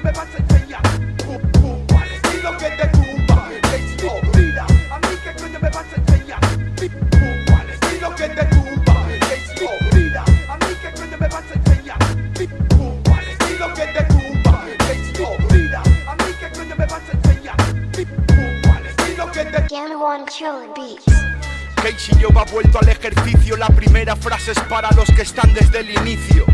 coño me vas a enseñar? ¿Cuál estilo que te tumba? Mira, a mí qué coño me vas a enseñar? ¿Cuál estilo que te tumba? Mira, a mí qué coño me vas a enseñar? ¿Cuál estilo que te tumba? Mira, a mí qué coño me vas a enseñar? ¿Cuál estilo que te Gamma One Chillin' Beats. Casey yo va vuelto al ejercicio La primera frase es para los que están desde el inicio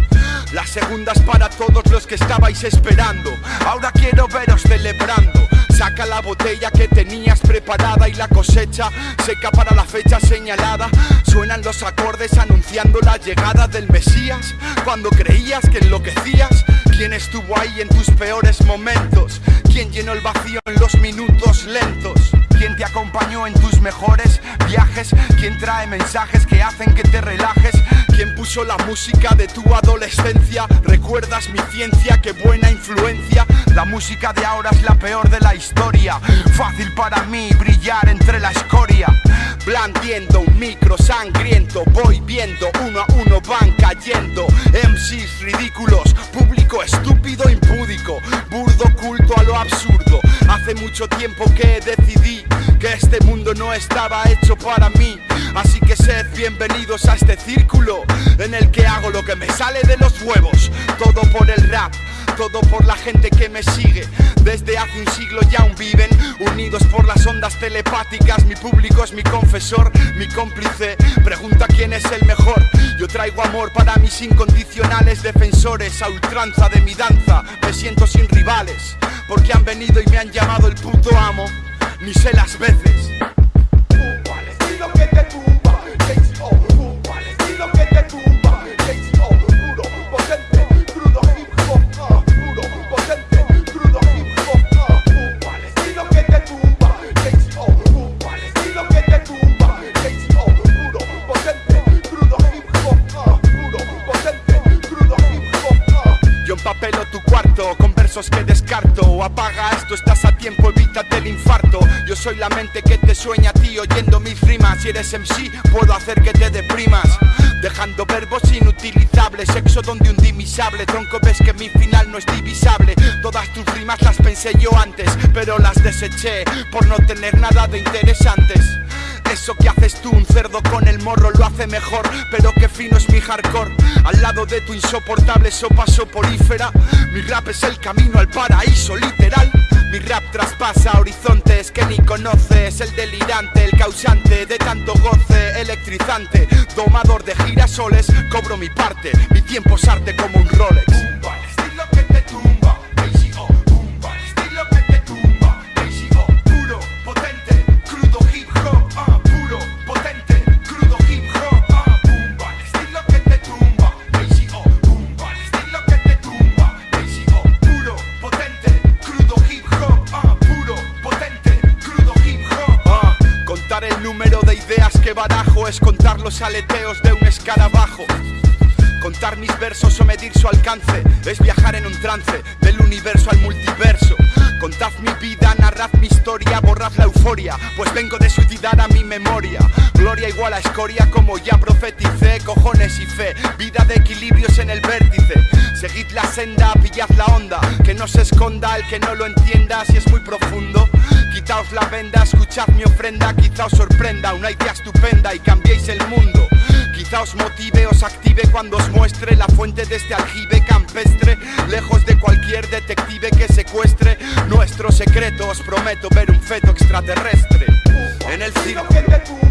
La segunda es para todos los que estabais esperando Ahora quiero veros celebrando Saca la botella que tenías preparada y la cosecha seca para la fecha señalada. Suenan los acordes anunciando la llegada del Mesías. Cuando creías que enloquecías, ¿quién estuvo ahí en tus peores momentos? ¿Quién llenó el vacío en los minutos lentos? ¿Quién te acompañó en tus mejores viajes? ¿Quién trae mensajes que hacen que te relajes? ¿Quién puso la música de tu adolescencia? ¿Recuerdas mi ciencia? ¡Qué buena influencia! La música de ahora es la peor de la historia Fácil para mí brillar entre la escoria Blandiendo un micro sangriento Voy viendo uno a uno van cayendo MCs ridículos, público estúpido impúdico Burdo culto a lo absurdo Hace mucho tiempo que decidí que este mundo no estaba hecho para mí. Así que sed bienvenidos a este círculo En el que hago lo que me sale de los huevos. Todo por el rap todo por la gente que me sigue. Desde hace un siglo ya aún viven Unidos por las ondas telepáticas. Mi público es mi confesor, mi cómplice. Pregunta quién es el mejor. Yo traigo amor para mis incondicionales defensores A ultranza de mi danza. Me siento sin rivales Porque han venido y me han llamado el puto amo Ni sé las veces Apaga esto, estás a tiempo, evítate el infarto. Yo soy la mente que te sueña a ti oyendo mis rimas. Si eres MC, puedo hacer que te deprimas. Dejando verbos inutilizables Sexo donde un dimisable. Tronco ves que mi final no es divisable. Todas tus rimas las pensé yo antes Pero las deseché por no tener nada de interesantes eso que haces tú, un cerdo con el morro lo hace mejor Pero qué fino es mi hardcore. Al lado de tu insoportable sopa soporífera Mi rap es el camino al paraíso literal. Mi rap traspasa horizontes que ni conoces El delirante, el causante de tanto goce Electrizante, domador de girasoles Cobro mi parte, mi tiempo es arte como un Rolex los aleteos de un escarabajo. Contar mis versos o medir su alcance es viajar en un trance del universo al multiverso. Contad mi vida, narrad mi historia, borrad la euforia, pues vengo de suicidar a mi memoria. Gloria igual a escoria como ya profeticé, cojones y fe, vida de equilibrios en el vértice. Seguid la senda, pillad la onda, que no se esconda el que no lo entienda si es muy profundo. Quitaos la venda, escuchad mi ofrenda, quizá os sorprenda una idea estupenda y cambiéis el mundo. Quizá os motive, os active cuando os muestre la fuente de este aljibe campestre, lejos de cualquier detective que secuestre nuestro secreto. Os prometo ver un feto extraterrestre en el circo.